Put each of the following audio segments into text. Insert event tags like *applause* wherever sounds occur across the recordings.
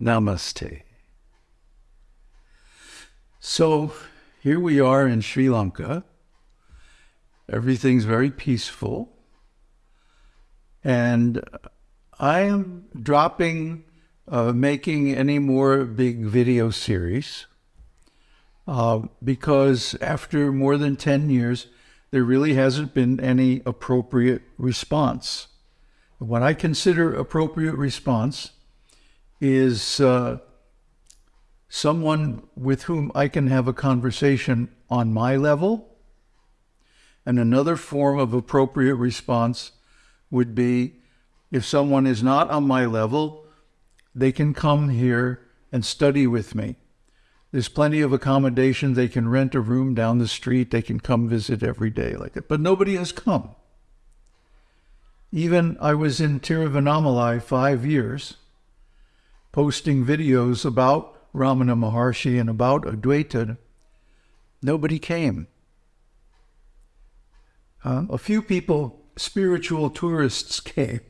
Namaste. So here we are in Sri Lanka. Everything's very peaceful. And I am dropping uh, making any more big video series uh, because after more than 10 years, there really hasn't been any appropriate response. What I consider appropriate response is uh, someone with whom I can have a conversation on my level. And another form of appropriate response would be if someone is not on my level, they can come here and study with me. There's plenty of accommodation. They can rent a room down the street. They can come visit every day like that. But nobody has come. Even I was in Tiruvannamalai five years, posting videos about Ramana Maharshi and about Advaita. Nobody came. A few people, spiritual tourists, *laughs* came.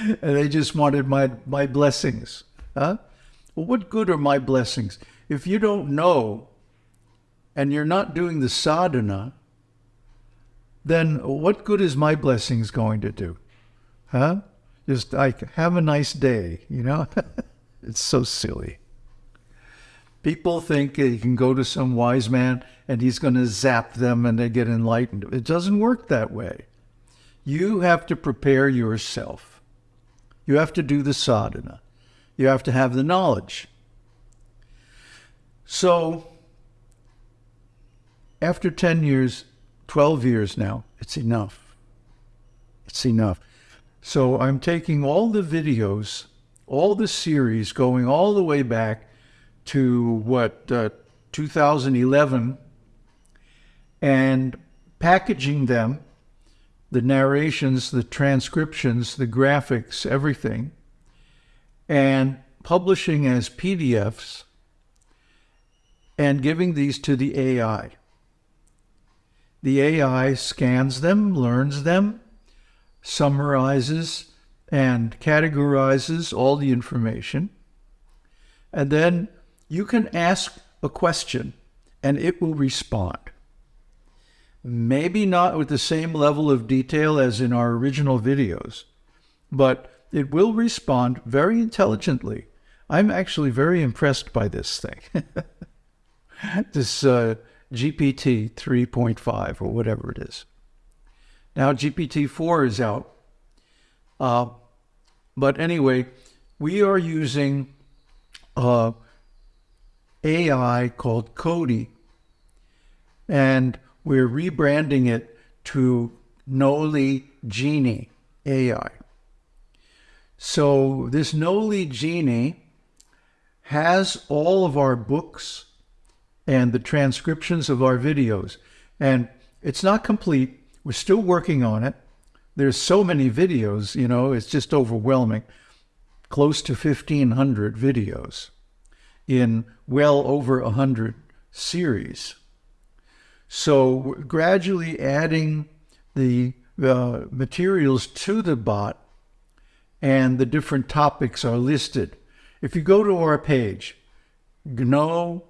and they just wanted my, my blessings. Huh? Well, what good are my blessings? If you don't know and you're not doing the sadhana, then what good is my blessings going to do? Huh? Just like, have a nice day, you know? *laughs* it's so silly. People think you can go to some wise man and he's going to zap them and they get enlightened. It doesn't work that way. You have to prepare yourself. You have to do the sadhana. You have to have the knowledge. So, after 10 years, 12 years now, it's enough. It's enough. So I'm taking all the videos, all the series, going all the way back to what, uh, 2011, and packaging them the narrations, the transcriptions, the graphics, everything, and publishing as PDFs and giving these to the AI. The AI scans them, learns them, summarizes and categorizes all the information. And then you can ask a question and it will respond. Maybe not with the same level of detail as in our original videos, but it will respond very intelligently. I'm actually very impressed by this thing. *laughs* this uh, GPT 3.5 or whatever it is. Now GPT-4 is out. Uh, but anyway, we are using uh, AI called Cody. And we're rebranding it to Gnoly Genie AI. So this Gnoly Genie has all of our books and the transcriptions of our videos. And it's not complete. We're still working on it. There's so many videos, you know, it's just overwhelming. Close to 1,500 videos in well over 100 series. So we're gradually adding the uh, materials to the bot and the different topics are listed. If you go to our page, gno.ly,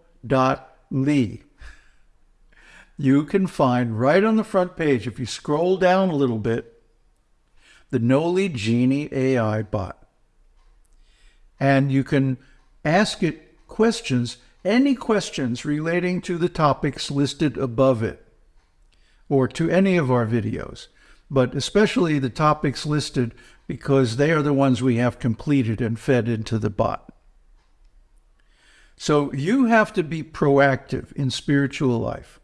you can find right on the front page, if you scroll down a little bit, the Gnoly Genie AI bot. And you can ask it questions any questions relating to the topics listed above it or to any of our videos, but especially the topics listed because they are the ones we have completed and fed into the bot. So you have to be proactive in spiritual life.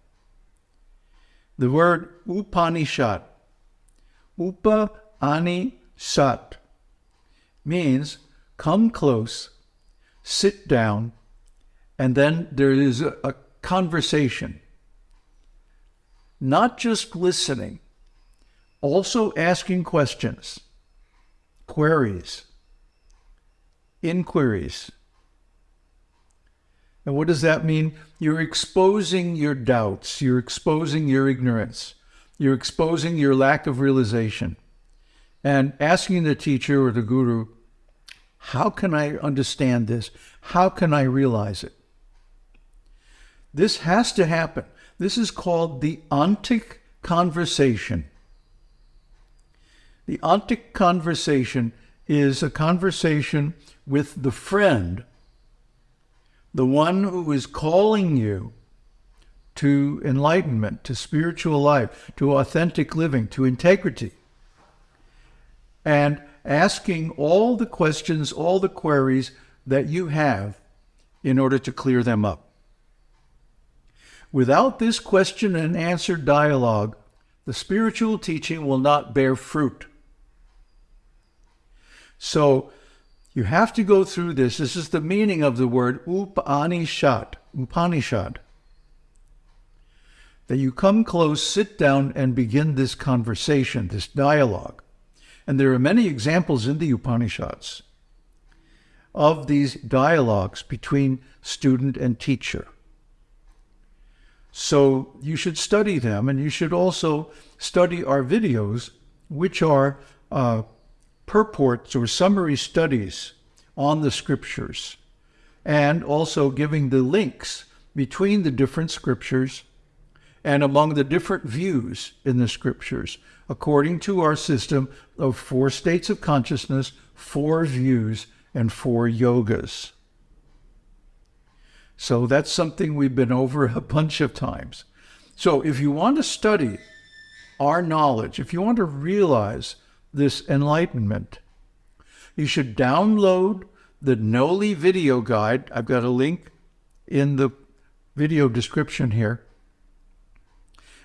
The word Upanishad, Upa Ani Sat, means come close, sit down, and then there is a, a conversation. Not just listening, also asking questions, queries, inquiries. And what does that mean? You're exposing your doubts, you're exposing your ignorance, you're exposing your lack of realization, and asking the teacher or the guru, How can I understand this? How can I realize it? This has to happen. This is called the ontic conversation. The ontic conversation is a conversation with the friend, the one who is calling you to enlightenment, to spiritual life, to authentic living, to integrity, and asking all the questions, all the queries that you have in order to clear them up. Without this question and answer dialogue, the spiritual teaching will not bear fruit. So you have to go through this. This is the meaning of the word Upanishad. Upanishad. That you come close, sit down, and begin this conversation, this dialogue. And there are many examples in the Upanishads of these dialogues between student and teacher. So you should study them, and you should also study our videos, which are uh, purports or summary studies on the scriptures, and also giving the links between the different scriptures and among the different views in the scriptures, according to our system of four states of consciousness, four views, and four yogas. So that's something we've been over a *laughs* bunch of times. So if you want to study our knowledge, if you want to realize this enlightenment, you should download the Gnoly video guide. I've got a link in the video description here.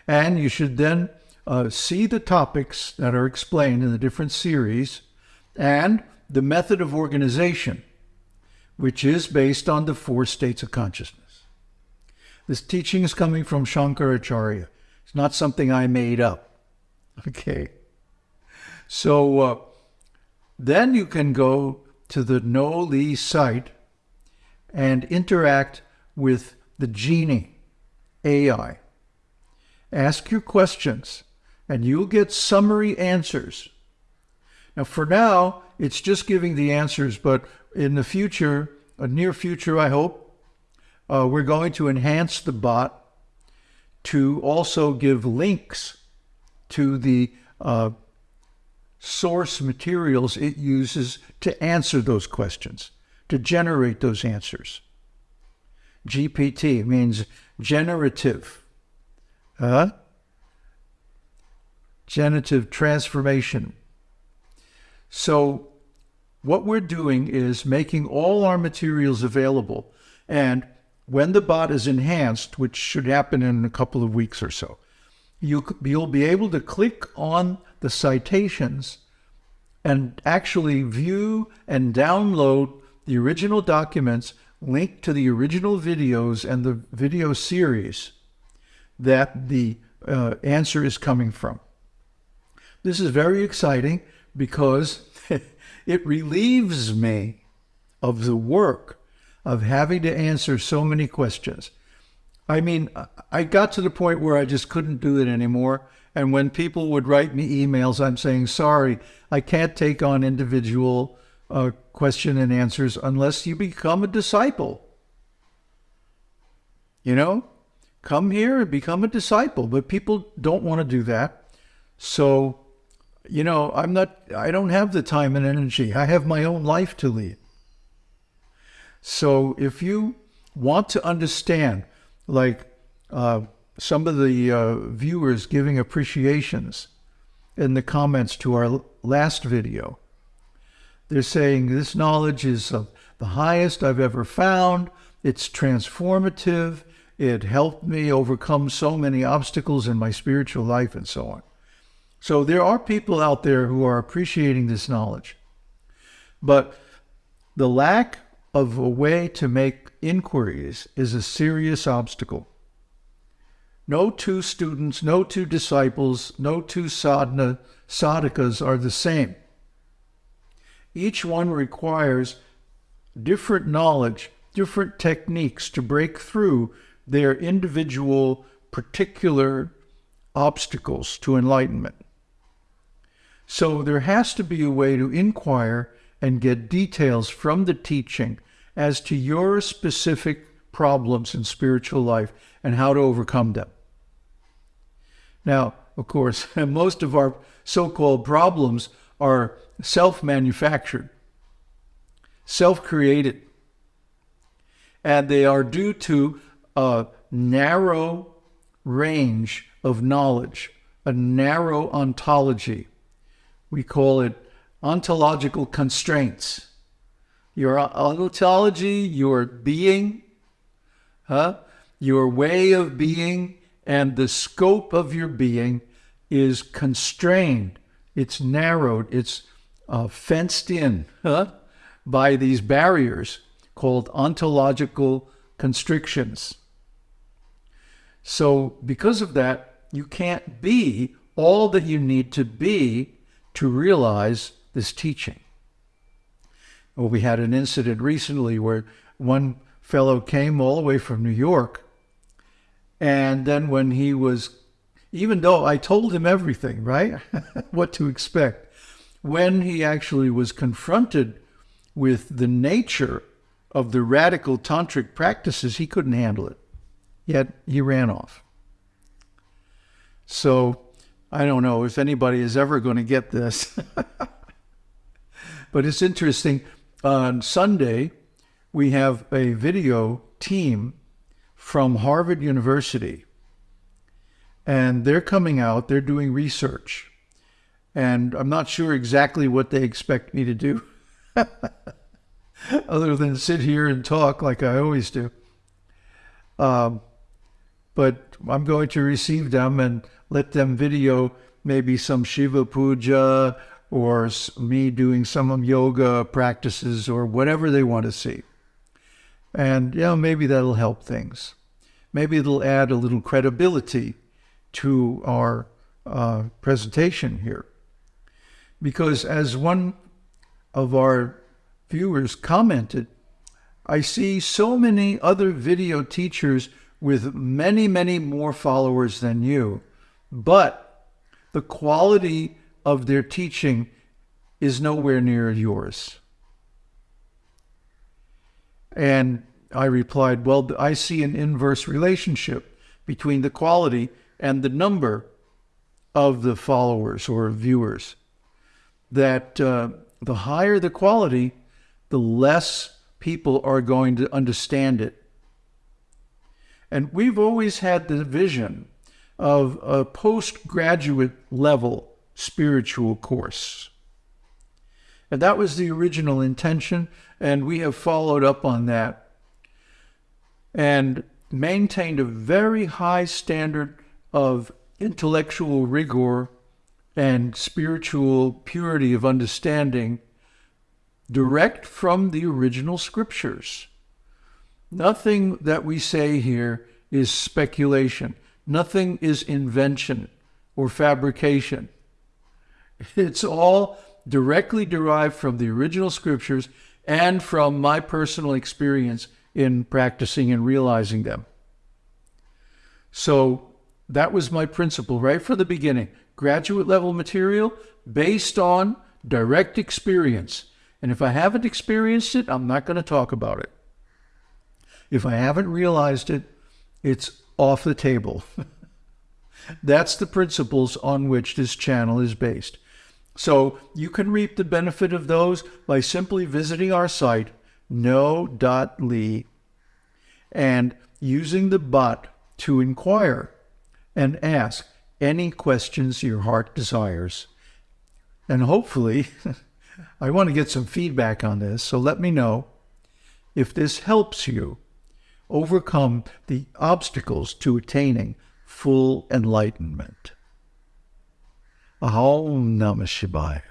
And you should then uh, see the topics that are explained in the different series and the method of organization, which is based on the four states of consciousness. This teaching is coming from Shankaracharya. It's not something I made up. *laughs* Okay. So uh, then you can go to the Gnoly site and interact with the Genie AI. Ask your questions and you'll get summary answers. Now, for now, it's just giving the answers, but in the future, a near future, I hope, uh, we're going to enhance the bot to also give links to the uh, source materials it uses to answer those questions, to generate those answers. GPT means generative, uh, generative transformation. So what we're doing is making all our materials available. And when the bot is enhanced, which should happen in a couple of weeks or so, you, you'll be able to click on the citations and actually view and download the original documents linked to the original videos and the video series that the uh, answer is coming from. This is very exciting because *laughs* it relieves me of the work of having to answer so many questions. I mean, I got to the point where I just couldn't do it anymore. And when people would write me emails, I'm saying, sorry, I can't take on individual uh, question and answers unless you become a disciple. You know, come here and become a disciple. But people don't want to do that. So, you know, I'm not, I don't have the time and energy. I have my own life to lead. So if you want to understand, like, uh, some of the uh, viewers giving appreciations in the comments to our last video. They're saying this knowledge is uh, the highest I've ever found. It's transformative. It helped me overcome so many obstacles in my spiritual life and so on. So there are people out there who are appreciating this knowledge. But the lack of a way to make inquiries is a serious obstacle. No two students, no two disciples, no two sadhana, sadhakas are the same. Each one requires different knowledge, different techniques to break through their individual particular obstacles to enlightenment. So there has to be a way to inquire and get details from the teaching as to your specific problems in spiritual life and how to overcome them. Now, of course, *laughs* most of our so called problems are self manufactured, self created, and they are due to a narrow range of knowledge, a narrow ontology. We call it ontological constraints. Your ontology, your being, huh? your way of being, and the scope of your being is constrained, it's narrowed, it's uh, fenced in huh? by these barriers called ontological constrictions. So, because of that, you can't be all that you need to be to realize this teaching. Well, we had an incident recently where one fellow came all the way from New York. And then when he was, even though I told him everything, right? *laughs* what to expect, when he actually was confronted with the nature of the radical tantric practices, he couldn't handle it. Yet he ran off. So I don't know if anybody is ever going to get this. *laughs* but it's interesting. On Sunday, we have a video team from Harvard University. And they're coming out, they're doing research. And I'm not sure exactly what they expect me to do, *laughs* other than sit here and talk like I always do. Um, but I'm going to receive them and let them video maybe some Shiva puja or me doing some yoga practices or whatever they want to see. And, you know, maybe that'll help things. Maybe it'll add a little credibility to our uh, presentation here. Because as one of our viewers commented, I see so many other video teachers with many, many more followers than you, but the quality of their teaching is nowhere near yours. And I replied, Well, I see an inverse relationship between the quality and the number of the followers or viewers. That uh, the higher the quality, the less people are going to understand it and we've always had the vision of a postgraduate level spiritual course. And that was the original intention, and we have followed up on that and maintained a very high standard of intellectual rigor and spiritual purity of understanding direct from the original scriptures. Nothing that we say here is speculation. Nothing is invention or fabrication. It's all directly derived from the original scriptures and from my personal experience in practicing and realizing them. So that was my principle right from the beginning. Graduate level material based on direct experience. And if I haven't experienced it, I'm not going to talk about it. If I haven't realized it, it's off the table. *laughs* That's the principles on which this channel is based. So you can reap the benefit of those by simply visiting our site, gno.ly, and using the bot to inquire and ask any questions your heart desires. And hopefully, *laughs* I want to get some feedback on this, so let me know if this helps you overcome the obstacles to attaining full enlightenment. Ahom Namah Shivaya.